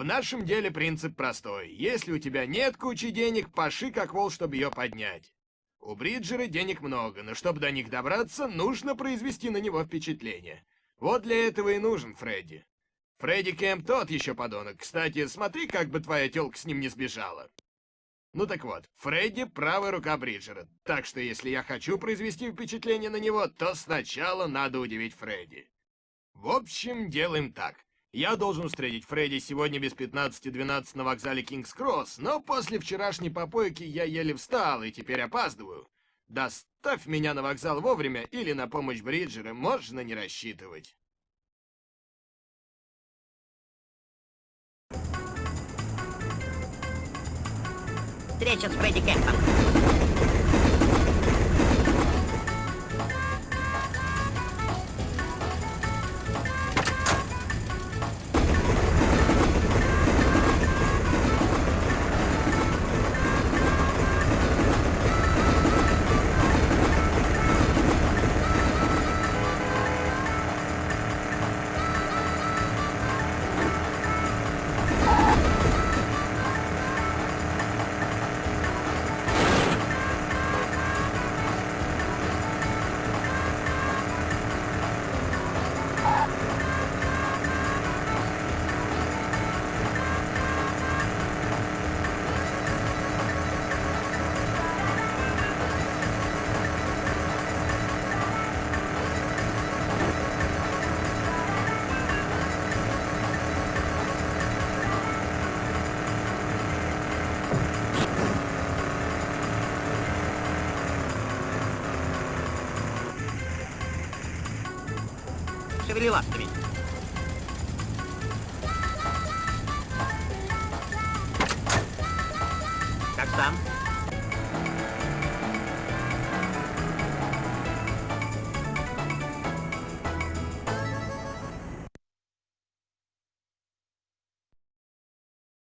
В нашем деле принцип простой. Если у тебя нет кучи денег, паши как вол, чтобы ее поднять. У Бриджера денег много, но чтобы до них добраться, нужно произвести на него впечатление. Вот для этого и нужен Фредди. Фредди Кэмп тот еще подонок. Кстати, смотри, как бы твоя тёлка с ним не сбежала. Ну так вот, Фредди — правая рука Бриджера. Так что если я хочу произвести впечатление на него, то сначала надо удивить Фредди. В общем, делаем так. Я должен встретить Фредди сегодня без 15-12 на вокзале Кингс-Кросс, но после вчерашней попойки я еле встал и теперь опаздываю. Доставь меня на вокзал вовремя или на помощь Бриджера можно не рассчитывать. Встреча с Фредди Кемпом. Шевели лапками. Как там?